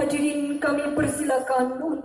hadirin kami persilakan untuk